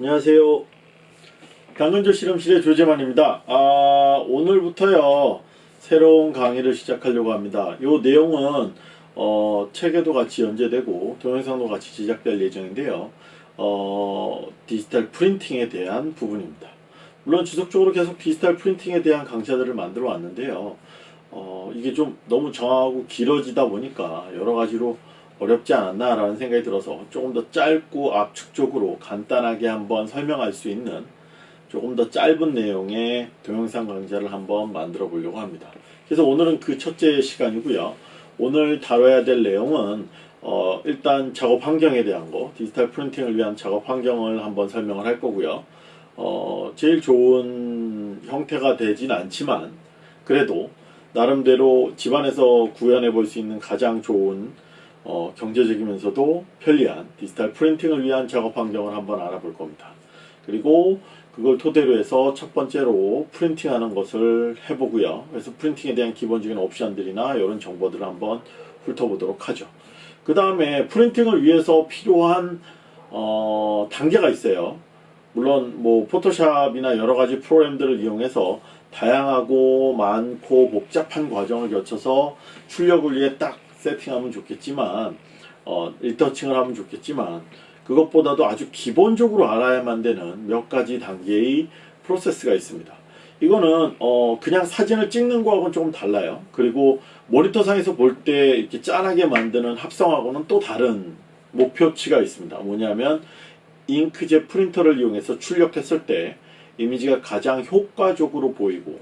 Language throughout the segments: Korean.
안녕하세요. 강근조 실험실의 조재만입니다. 아, 오늘부터요 새로운 강의를 시작하려고 합니다. 이 내용은 어, 책에도 같이 연재되고 동영상도 같이 제작될 예정인데요. 어, 디지털 프린팅에 대한 부분입니다. 물론 지속적으로 계속 디지털 프린팅에 대한 강좌들을 만들어 왔는데요. 어, 이게 좀 너무 정하고 길어지다 보니까 여러 가지로 어렵지 않았나 라는 생각이 들어서 조금 더 짧고 압축적으로 간단하게 한번 설명할 수 있는 조금 더 짧은 내용의 동영상 강좌를 한번 만들어 보려고 합니다. 그래서 오늘은 그 첫째 시간이고요. 오늘 다뤄야 될 내용은 어, 일단 작업 환경에 대한 거, 디지털 프린팅을 위한 작업 환경을 한번 설명을 할 거고요. 어, 제일 좋은 형태가 되진 않지만 그래도 나름대로 집안에서 구현해 볼 수 있는 가장 좋은 어, 경제적이면서도 편리한 디지털 프린팅을 위한 작업 환경을 한번 알아볼 겁니다. 그리고 그걸 토대로 해서 첫 번째로 프린팅하는 것을 해보고요. 그래서 프린팅에 대한 기본적인 옵션들이나 이런 정보들을 한번 훑어보도록 하죠. 그 다음에 프린팅을 위해서 필요한 어, 단계가 있어요. 물론 뭐 포토샵이나 여러 가지 프로그램들을 이용해서 다양하고 많고 복잡한 과정을 거쳐서 출력을 위해 딱 세팅하면 좋겠지만 어, 일터칭을 하면 좋겠지만 그것보다도 아주 기본적으로 알아야만 되는 몇 가지 단계의 프로세스가 있습니다. 이거는 어 그냥 사진을 찍는 거하고는 조금 달라요. 그리고 모니터상에서 볼 때 이렇게 짠하게 만드는 합성하고는 또 다른 목표치가 있습니다. 뭐냐면 잉크젯 프린터를 이용해서 출력했을 때 이미지가 가장 효과적으로 보이고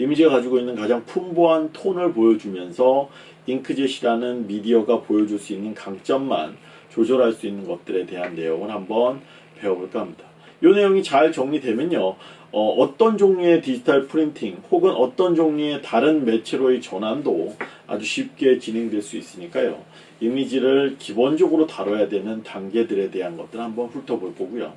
이미지가 가지고 있는 가장 풍부한 톤을 보여주면서 잉크젯이라는 미디어가 보여줄 수 있는 강점만 조절할 수 있는 것들에 대한 내용을 한번 배워볼까 합니다. 이 내용이 잘 정리되면요. 어, 떤 종류의 디지털 프린팅 혹은 어떤 종류의 다른 매체로의 전환도 아주 쉽게 진행될 수 있으니까요. 이미지를 기본적으로 다뤄야 되는 단계들에 대한 것들 한번 훑어볼 거고요.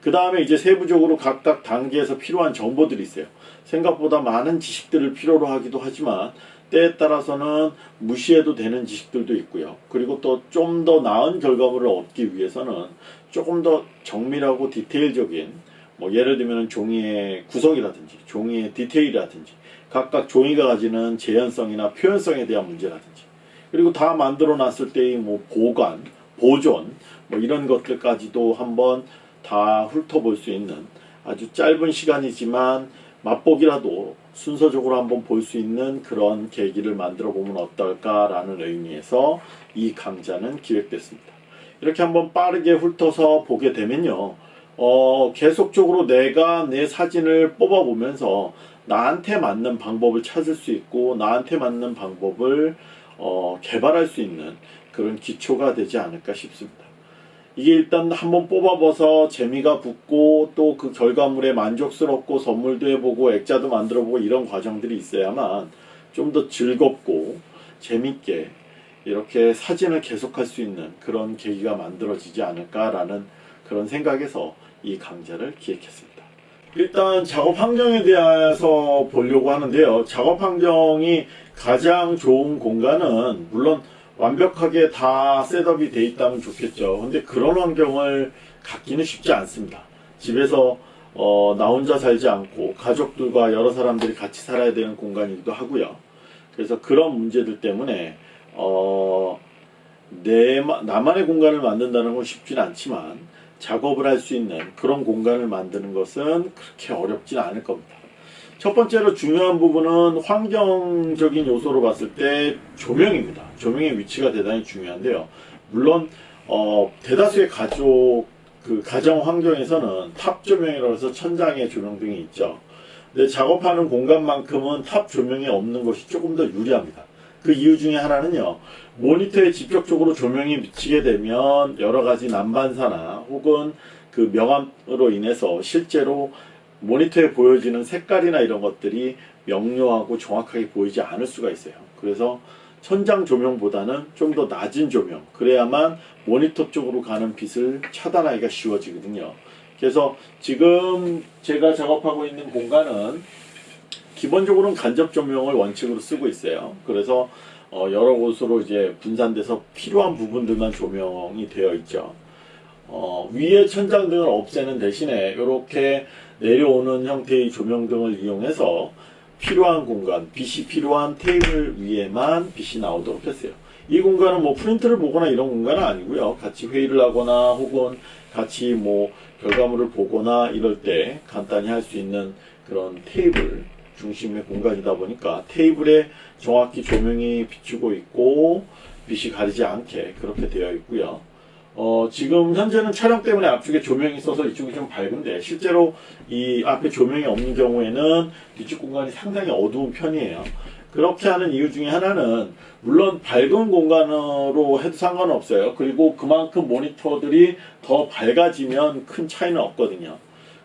그 다음에 이제 세부적으로 각각 단계에서 필요한 정보들이 있어요. 생각보다 많은 지식들을 필요로 하기도 하지만 때에 따라서는 무시해도 되는 지식들도 있고요. 그리고 또 좀 더 나은 결과물을 얻기 위해서는 조금 더 정밀하고 디테일적인 뭐 예를 들면 종이의 구성이라든지 종이의 디테일이라든지 각각 종이가 가지는 재현성이나 표현성에 대한 문제라든지 그리고 다 만들어 놨을 때의 뭐 보관, 보존 뭐 이런 것들까지도 한번 다 훑어볼 수 있는 아주 짧은 시간이지만 맛보기라도 순서적으로 한번 볼 수 있는 그런 계기를 만들어 보면 어떨까라는 의미에서 이 강좌는 기획됐습니다. 이렇게 한번 빠르게 훑어서 보게 되면요. 어, 계속적으로 내가 내 사진을 뽑아보면서 나한테 맞는 방법을 찾을 수 있고 나한테 맞는 방법을 어, 개발할 수 있는 그런 기초가 되지 않을까 싶습니다. 이게 일단 한번 뽑아봐서 재미가 붙고 또 그 결과물에 만족스럽고 선물도 해보고 액자도 만들어보고 이런 과정들이 있어야만 좀 더 즐겁고 재밌게 이렇게 사진을 계속할 수 있는 그런 계기가 만들어지지 않을까라는 그런 생각에서 이 강좌를 기획했습니다. 일단 작업 환경에 대해서 보려고 하는데요. 작업 환경이 가장 좋은 공간은 물론 완벽하게 다 셋업이 돼 있다면 좋겠죠. 근데 그런 환경을 갖기는 쉽지 않습니다. 집에서 어, 나 혼자 살지 않고 가족들과 여러 사람들이 같이 살아야 되는 공간이기도 하고요. 그래서 그런 문제들 때문에 어, 내 나만의 공간을 만든다는 건 쉽진 않지만 작업을 할 수 있는 그런 공간을 만드는 것은 그렇게 어렵진 않을 겁니다. 첫 번째로 중요한 부분은 환경적인 요소로 봤을 때 조명입니다. 조명의 위치가 대단히 중요한데요. 물론 어, 대다수의 가족 그 가정 환경에서는 top 조명이라고 해서 천장에 조명등이 있죠. 근데 작업하는 공간만큼은 top 조명이 없는 것이 조금 더 유리합니다. 그 이유 중에 하나는요. 모니터에 직접적으로 조명이 미치게 되면 여러 가지 난반사나 혹은 그 명암으로 인해서 실제로 모니터에 보여지는 색깔이나 이런 것들이 명료하고 정확하게 보이지 않을 수가 있어요. 그래서 천장 조명보다는 좀 더 낮은 조명 그래야만 모니터 쪽으로 가는 빛을 차단하기가 쉬워지거든요. 그래서 지금 제가 작업하고 있는 공간은 기본적으로는 간접 조명을 원칙으로 쓰고 있어요. 그래서 어 여러 곳으로 이제 분산돼서 필요한 부분들만 조명이 되어 있죠. 어, 위에 천장등을 없애는 대신에 이렇게 내려오는 형태의 조명 등을 이용해서 필요한 공간, 빛이 필요한 테이블 위에만 빛이 나오도록 했어요. 이 공간은 뭐 프린트를 보거나 이런 공간은 아니고요. 같이 회의를 하거나 혹은 같이 뭐 결과물을 보거나 이럴 때 간단히 할 수 있는 그런 테이블 중심의 공간이다 보니까 테이블에 정확히 조명이 비추고 있고 빛이 가리지 않게 그렇게 되어 있고요. 어, 지금 현재는 촬영 때문에 앞쪽에 조명이 있어서 이쪽이 좀 밝은데 실제로 이 앞에 조명이 없는 경우에는 뒤쪽 공간이 상당히 어두운 편이에요. 그렇게 하는 이유 중에 하나는 물론 밝은 공간으로 해도 상관은 없어요. 그리고 그만큼 모니터들이 더 밝아지면 큰 차이는 없거든요.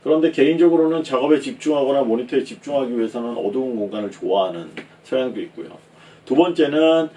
그런데 개인적으로는 작업에 집중하거나 모니터에 집중하기 위해서는 어두운 공간을 좋아하는 성향도 있고요. 두 번째는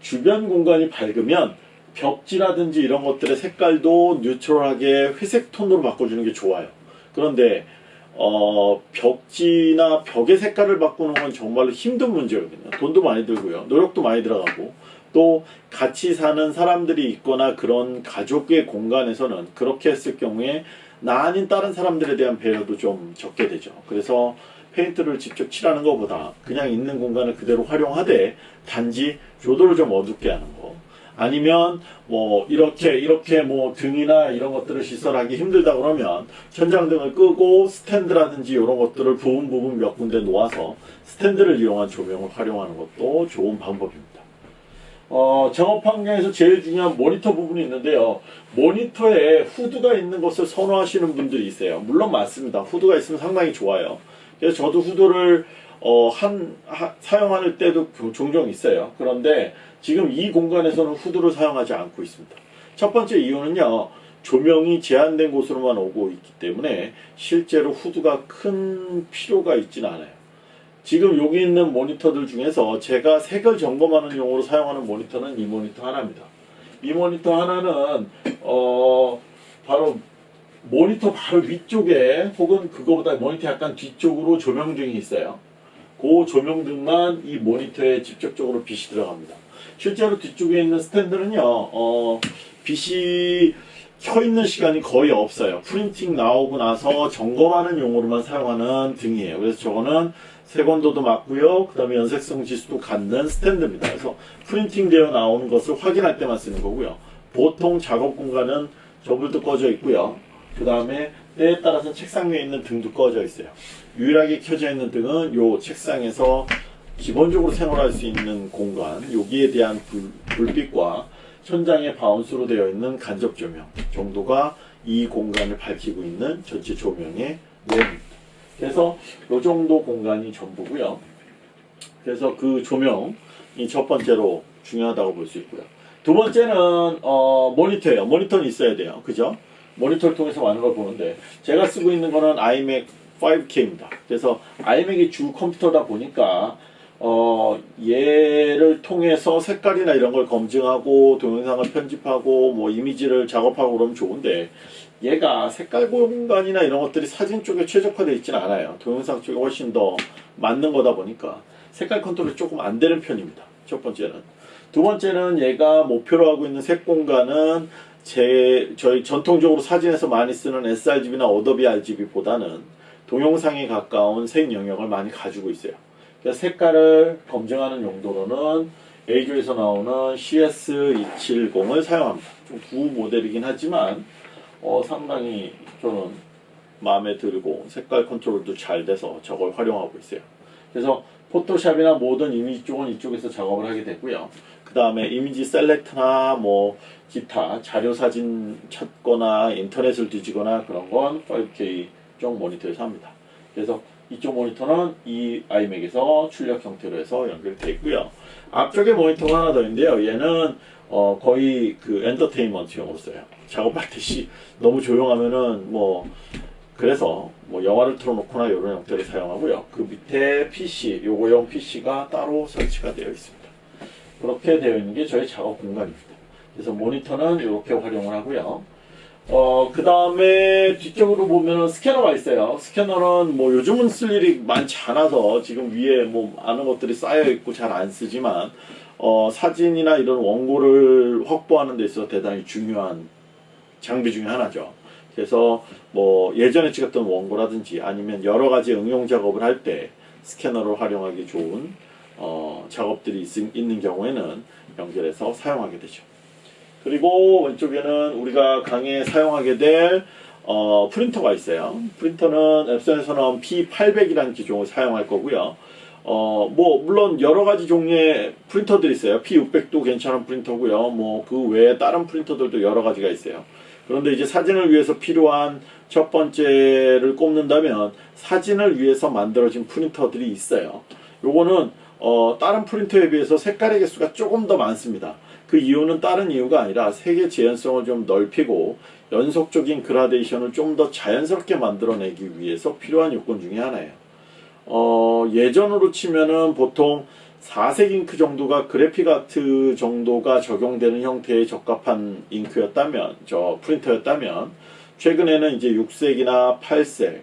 주변 공간이 밝으면 벽지라든지 이런 것들의 색깔도 뉴트럴하게 회색 톤으로 바꿔주는 게 좋아요. 그런데 어, 벽지나 벽의 색깔을 바꾸는 건 정말로 힘든 문제거든요. 돈도 많이 들고요. 노력도 많이 들어가고 또 같이 사는 사람들이 있거나 그런 가족의 공간에서는 그렇게 했을 경우에 나 아닌 다른 사람들에 대한 배려도 좀 적게 되죠. 그래서 페인트를 직접 칠하는 것보다 그냥 있는 공간을 그대로 활용하되 단지 조도를 좀 어둡게 하는 거. 아니면 뭐 이렇게 이렇게 뭐 등이나 이런 것들을 시설하기 힘들다 그러면 천장등을 끄고 스탠드라든지 이런 것들을 부분 부분 몇 군데 놓아서 스탠드를 이용한 조명을 활용하는 것도 좋은 방법입니다. 어, 작업 환경에서 제일 중요한 모니터 부분이 있는데요. 모니터에 후드가 있는 것을 선호하시는 분들이 있어요. 물론 맞습니다. 후드가 있으면 상당히 좋아요. 그래서 저도 후드를 어, 한, 하, 사용할 때도 종종 있어요. 그런데 지금 이 공간에서는 후드를 사용하지 않고 있습니다. 첫 번째 이유는요. 조명이 제한된 곳으로만 오고 있기 때문에 실제로 후드가 큰 필요가 있지는 않아요. 지금 여기 있는 모니터들 중에서 제가 색을 점검하는 용으로 사용하는 모니터는 이 모니터 하나입니다. 이 모니터 하나는 어 바로 모니터 바로 위쪽에 혹은 그거보다 모니터 약간 뒤쪽으로 조명등이 있어요. 그 조명등만 이 모니터에 직접적으로 빛이 들어갑니다. 실제로 뒤쪽에 있는 스탠드는요, 어, 빛이 켜 있는 시간이 거의 없어요. 프린팅 나오고 나서 점검하는 용으로만 사용하는 등이에요. 그래서 저거는 색온도도 맞고요. 그 다음에 연색성 지수도 갖는 스탠드입니다. 그래서 프린팅 되어 나오는 것을 확인할 때만 쓰는 거고요. 보통 작업 공간은 저불도 꺼져 있고요. 그 다음에 때에 따라서 책상 위에 있는 등도 꺼져 있어요. 유일하게 켜져 있는 등은 요 책상에서 기본적으로 생활할 수 있는 공간, 여기에 대한 불, 불빛과 천장에 바운스로 되어 있는 간접 조명 정도가 이 공간을 밝히고 있는 전체 조명의 내용입니다. 그래서 이 정도 공간이 전부고요. 그래서 그 조명이 첫 번째로 중요하다고 볼 수 있고요. 두 번째는 어, 모니터예요. 모니터는 있어야 돼요. 그죠? 모니터를 통해서 많은 걸 보는데 제가 쓰고 있는 거는 iMac 5K입니다. 그래서 iMac이 주 컴퓨터다 보니까 어, 얘를 통해서 색깔이나 이런 걸 검증하고 동영상을 편집하고 뭐 이미지를 작업하고 그러면 좋은데 얘가 색깔 공간이나 이런 것들이 사진 쪽에 최적화되어 있지는 않아요. 동영상 쪽에 훨씬 더 맞는 거다 보니까 색깔 컨트롤이 조금 안 되는 편입니다. 첫 번째는. 두 번째는 얘가 목표로 하고 있는 색 공간은 제 저희 전통적으로 사진에서 많이 쓰는 sRGB나 Adobe RGB보다는 동영상에 가까운 색 영역을 많이 가지고 있어요. 그래서 색깔을 검증하는 용도로는 EIZO에서 나오는 CS270을 사용합니다. 좀 구 모델이긴 하지만 어, 상당히 저는 마음에 들고 색깔 컨트롤도 잘 돼서 저걸 활용하고 있어요. 그래서 포토샵이나 모든 이미지 쪽은 이쪽에서 작업을 하게 되고요. 그 다음에 이미지 select나 뭐 기타 자료 사진 찾거나 인터넷을 뒤지거나 그런 건 5K 쪽 모니터에서 합니다. 그래서 이쪽 모니터는 이 iMac에서 출력 형태로 해서 연결되어 있고요. 앞쪽에 모니터가 하나 더 있는데요. 얘는 어 거의 그 엔터테인먼트용으로 써요. 작업할 때 시 너무 조용하면은 뭐 그래서 뭐 영화를 틀어놓거나 이런 형태를 사용하고요. 그 밑에 PC, 요거용 PC가 따로 설치가 되어 있습니다. 그렇게 되어 있는 게 저희 작업 공간입니다. 그래서 모니터는 이렇게 활용을 하고요. 어, 그 다음에 뒤쪽으로 보면은 스캐너가 있어요. 스캐너는 뭐 요즘은 쓸 일이 많지 않아서 지금 위에 뭐 많은 것들이 쌓여 있고 잘 안 쓰지만 어, 사진이나 이런 원고를 확보하는 데 있어서 대단히 중요한 장비 중에 하나죠. 그래서 뭐 예전에 찍었던 원고라든지 아니면 여러 가지 응용 작업을 할 때 스캐너를 활용하기 좋은 어, 작업들이 있, 있는 경우에는 연결해서 사용하게 되죠. 그리고 왼쪽에는 우리가 강의에 사용하게 될 어, 프린터가 있어요. 프린터는 앱선에서 나온 P800이라는 기종을 사용할 거고요. 어, 뭐, 물론 여러 가지 종류의 프린터들이 있어요. P600도 괜찮은 프린터고요. 뭐, 그 외에 다른 프린터들도 여러 가지가 있어요. 그런데 이제 사진을 위해서 필요한 첫 번째를 꼽는다면 사진을 위해서 만들어진 프린터들이 있어요. 요거는 어, 다른 프린터에 비해서 색깔의 개수가 조금 더 많습니다. 그 이유는 다른 이유가 아니라 색의 재현성을 좀 넓히고 연속적인 그라데이션을 좀 더 자연스럽게 만들어내기 위해서 필요한 요건 중에 하나예요. 어, 예전으로 치면은 보통 4색 잉크 정도가 그래픽 아트 정도가 적용되는 형태에 적합한 잉크였다면, 저 프린터였다면, 최근에는 이제 6색이나 8색,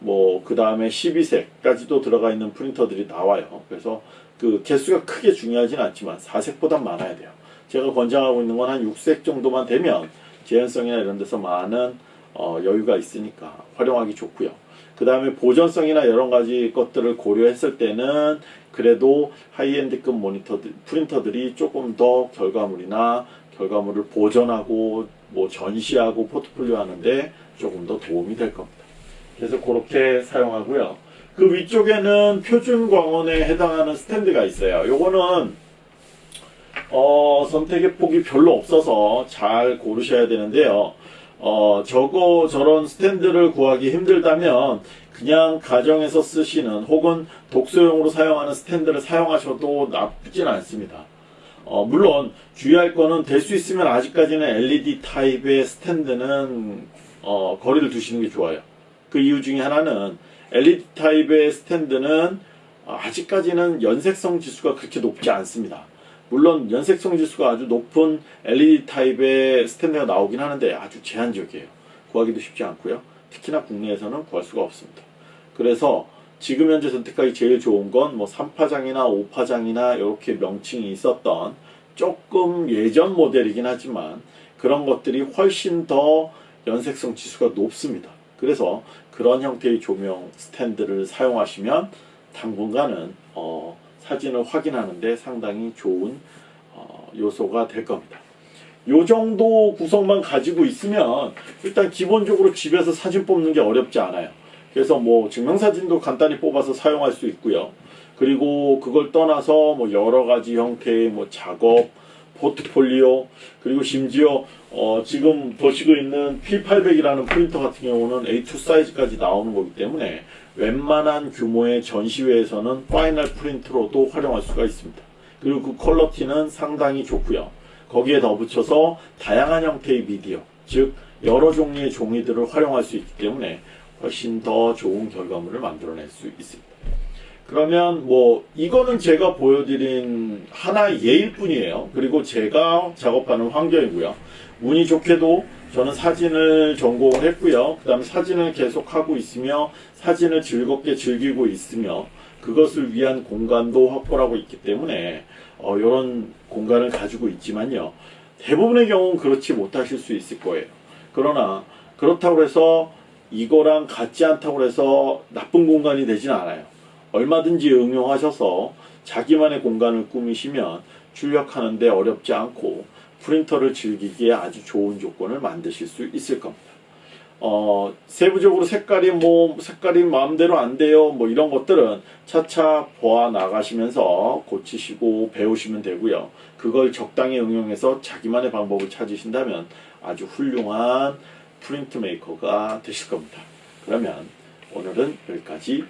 뭐, 그 다음에 12색까지도 들어가 있는 프린터들이 나와요. 그래서 그 개수가 크게 중요하진 않지만 4색보단 많아야 돼요. 제가 권장하고 있는 건 한 6색 정도만 되면 재현성이나 이런 데서 많은 어, 여유가 있으니까 활용하기 좋고요. 그 다음에 보존성이나 여러 가지 것들을 고려했을 때는 그래도 하이엔드급 모니터들, 프린터들이 조금 더 결과물이나 결과물을 보존하고 뭐 전시하고 포트폴리오 하는데 조금 더 도움이 될 겁니다. 그래서 그렇게 사용하고요. 그 위쪽에는 표준 광원에 해당하는 스탠드가 있어요. 요거는 어, 선택의 폭이 별로 없어서 잘 고르셔야 되는데요. 어, 저거 저런 스탠드를 구하기 힘들다면 그냥 가정에서 쓰시는 혹은 독서용으로 사용하는 스탠드를 사용하셔도 나쁘진 않습니다. 어, 물론 주의할 거는 될 수 있으면 아직까지는 LED 타입의 스탠드는 어, 거리를 두시는 게 좋아요. 그 이유 중에 하나는 LED 타입의 스탠드는 아직까지는 연색성 지수가 그렇게 높지 않습니다. 물론 연색성 지수가 아주 높은 LED 타입의 스탠드가 나오긴 하는데 아주 제한적이에요. 구하기도 쉽지 않고요. 특히나 국내에서는 구할 수가 없습니다. 그래서 지금 현재 선택하기 제일 좋은 건 뭐 3파장이나 5파장이나 이렇게 명칭이 있었던 조금 예전 모델이긴 하지만 그런 것들이 훨씬 더 연색성 지수가 높습니다. 그래서 그런 형태의 조명 스탠드를 사용하시면 당분간은 어, 사진을 확인하는데 상당히 좋은 어, 요소가 될 겁니다. 요 정도 구성만 가지고 있으면 일단 기본적으로 집에서 사진 뽑는 게 어렵지 않아요. 그래서 뭐 증명사진도 간단히 뽑아서 사용할 수 있고요. 그리고 그걸 떠나서 뭐 여러 가지 형태의 뭐 작업, 포트폴리오, 그리고 심지어 어 지금 보시고 있는 P800이라는 프린터 같은 경우는 A2 사이즈까지 나오는 거기 때문에 웬만한 규모의 전시회에서는 final print로도 활용할 수가 있습니다. 그리고 그 퀄러티는 상당히 좋고요. 거기에 덧붙여서 다양한 형태의 미디어, 즉 여러 종류의 종이들을 활용할 수 있기 때문에 훨씬 더 좋은 결과물을 만들어낼 수 있습니다. 그러면 뭐 이거는 제가 보여드린 하나의 예일 뿐이에요. 그리고 제가 작업하는 환경이고요. 운이 좋게도 저는 사진을 전공을 했고요. 그 다음에 사진을 계속 하고 있으며 사진을 즐겁게 즐기고 있으며 그것을 위한 공간도 확보하고 있기 때문에 어, 이런 공간을 가지고 있지만요. 대부분의 경우는 그렇지 못하실 수 있을 거예요. 그러나 그렇다고 해서 이거랑 같지 않다고 해서 나쁜 공간이 되진 않아요. 얼마든지 응용하셔서 자기만의 공간을 꾸미시면 출력하는데 어렵지 않고 프린터를 즐기기에 아주 좋은 조건을 만드실 수 있을 겁니다. 어, 세부적으로 색깔이 뭐, 색깔이 마음대로 안 돼요. 뭐 이런 것들은 차차 보아 나가시면서 고치시고 배우시면 되고요. 그걸 적당히 응용해서 자기만의 방법을 찾으신다면 아주 훌륭한 프린트 메이커가 되실 겁니다. 그러면 오늘은 여기까지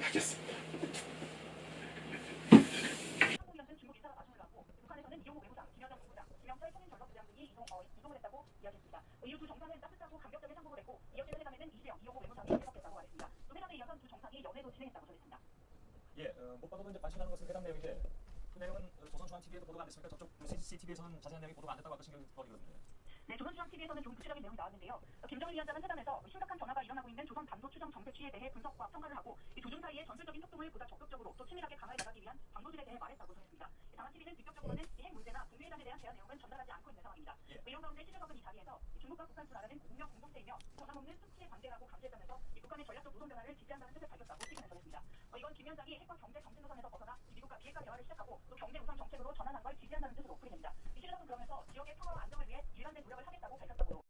하겠습니다. 진행했다고 전했습니다. 예, 어, 못 봐도 이제 관심하는 것은 회담 내용인데 그 내용은 어, 조선중앙TV에도 보도가 안 됐으니까 저쪽 CCTV에서는 자세한 내용이 보도가 안 됐다고 아까 신경거리거든요. 네, 조선중앙TV에서는 좀 구체적인 내용이 나왔는데요. 어, 김정일 위원장은 회담에서 심각한 변화가 일어나고 있는 조선 반도 추정 정세 취에 대해 분석과 평가를 하고 이 조중 사이의 전술적인 협동을 보다 적극적으로 또 치밀하게 강화해 나가기 위한 방도들에 대해 말했다고 전했습니다. 당한 TV는 직접적으로는 이핵 문제나 북미회담에 대한 대화 내용은 전달하지 않고 있는 상황입니다. 예. 이런 가운데 시대적은 이 자리에서 이 중국과 북한 두 나라는 공명 공동체이며 변함없는 수치의 관계라고 감시했다면서 이 북한의 전략적 노선 변화를 지지한다는 뜻을 밝혔다고 이건 김 위원장이 핵과 경제 정책 노선에서 벗어나 이 미국과 비핵화 대화를 시작하고 또 경제 우선 정책으로 전환한 걸 지지한다는 뜻으로 풀이됩니다. 이 시대적은 그러면서 지역의 평화와 안정을 위해 일관된 노력을 하겠다고 밝혔다고